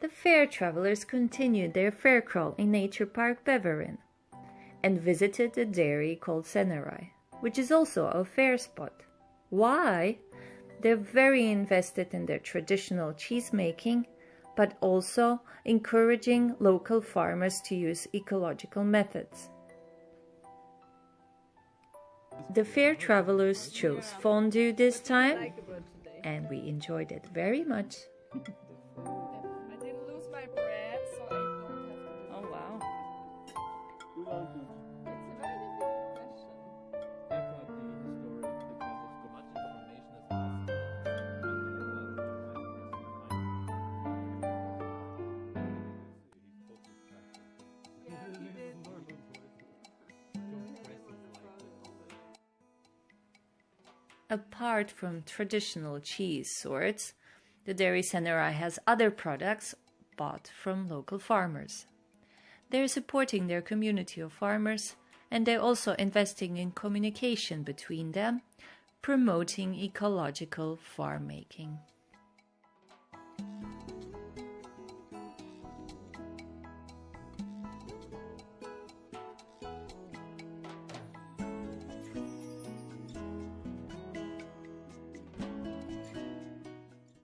the fair travelers continued their fair crawl in Nature Park Beverin and visited a dairy called Sennerei, which is also a fair spot. Why? They're very invested in their traditional cheese making, but also encouraging local farmers to use ecological methods. The fair travelers chose fondue this time, and we enjoyed it very much. Apart from traditional cheese sorts, the Dairy Sennerei has other products bought from local farmers. They're supporting their community of farmers and they're also investing in communication between them, promoting ecological farm making.